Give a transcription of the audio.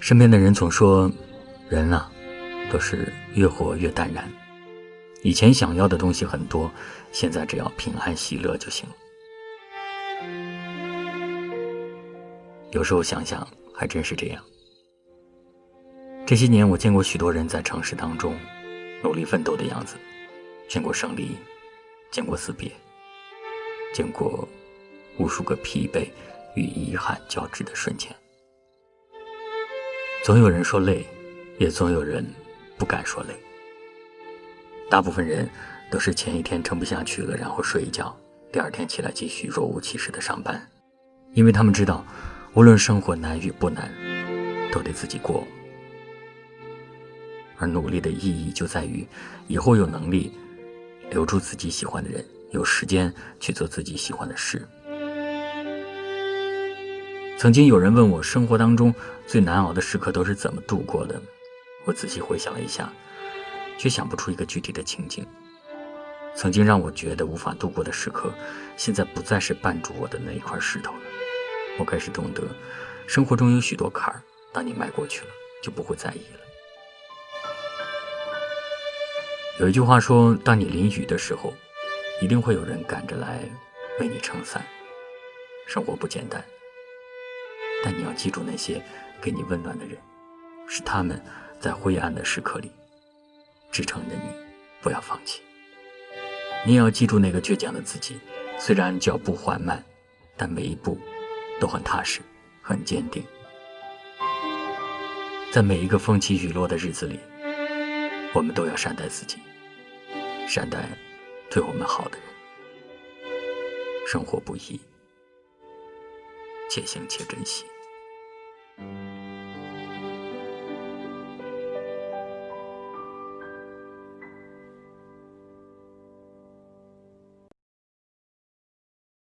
身边的人总说，人啊，都是越活越淡然。以前想要的东西很多，现在只要平安喜乐就行。有时候想想，还真是这样。这些年，我见过许多人在城市当中努力奋斗的样子，见过胜利，见过死别，见过无数个疲惫与遗憾交织的瞬间。总有人说累，也总有人不敢说累。大部分人都是前一天撑不下去了，然后睡一觉，第二天起来继续若无其事的上班，因为他们知道，无论生活难与不难，都得自己过。而努力的意义就在于，以后有能力留住自己喜欢的人，有时间去做自己喜欢的事。曾经有人问我，生活当中最难熬的时刻都是怎么度过的？我仔细回想了一下，却想不出一个具体的情景。曾经让我觉得无法度过的时刻，现在不再是绊住我的那一块石头了。我开始懂得，生活中有许多坎儿，当你迈过去了，就不会在意了。有一句话说，当你淋雨的时候，一定会有人赶着来为你撑伞。生活不简单。但你要记住那些给你温暖的人，是他们在灰暗的时刻里支撑着你，不要放弃。你也要记住那个倔强的自己，虽然脚步缓慢，但每一步都很踏实，很坚定。在每一个风起雨落的日子里，我们都要善待自己，善待对我们好的人。生活不易。且行且珍惜。